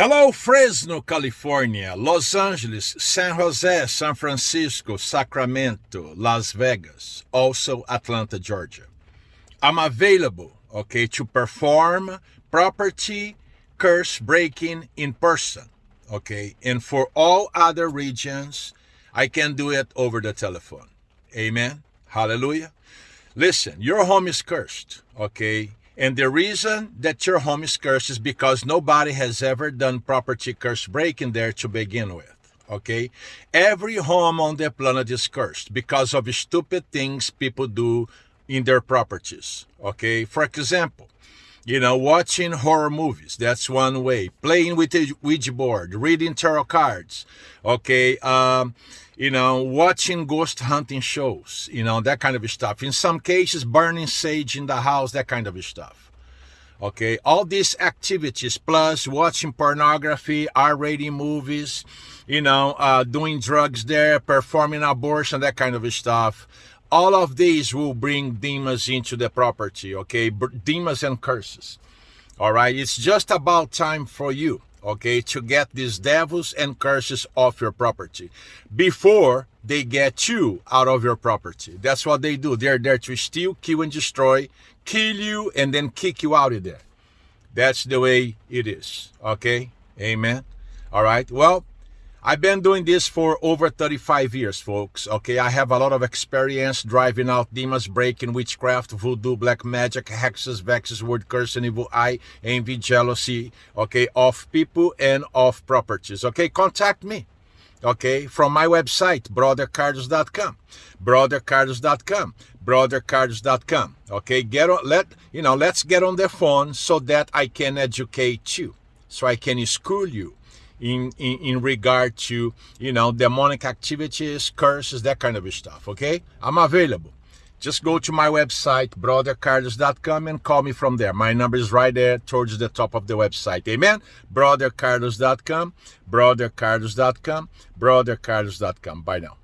Hello, Fresno, California, Los Angeles, San Jose, San Francisco, Sacramento, Las Vegas, also Atlanta, Georgia. I'm available, okay, to perform property curse breaking in person, okay? And for all other regions, I can do it over the telephone. Amen. Hallelujah. Listen, your home is cursed, okay? And the reason that your home is cursed is because nobody has ever done property curse breaking there to begin with. Okay? Every home on the planet is cursed because of stupid things people do in their properties. Okay? For example, you know, watching horror movies, that's one way. Playing with a Ouija board, reading tarot cards, okay? Um, you know, watching ghost hunting shows, you know, that kind of stuff. In some cases, burning sage in the house, that kind of stuff. Okay, all these activities, plus watching pornography, R-rated movies, you know, uh, doing drugs there, performing abortion, that kind of stuff all of these will bring demons into the property, okay? Demons and curses. All right, it's just about time for you, okay, to get these devils and curses off your property before they get you out of your property. That's what they do. They're there to steal, kill, and destroy, kill you, and then kick you out of there. That's the way it is, okay? Amen. All right, well, I've been doing this for over 35 years, folks. Okay, I have a lot of experience driving out demons, breaking witchcraft, voodoo, black magic, hexes, vexes, word curse, and evil eye, envy, jealousy, okay, of people and of properties. Okay, contact me. Okay, from my website, brothercarlos.com, brothercarlos.com, brothercarlos.com. Okay, get on, let, you know, let's get on the phone so that I can educate you, so I can school you in, in, in regard to, you know, demonic activities, curses, that kind of stuff, okay? I'm available. Just go to my website, brothercarlos.com, and call me from there. My number is right there towards the top of the website. Amen? Brothercarlos.com, brothercarlos.com, brothercarlos.com. Bye now.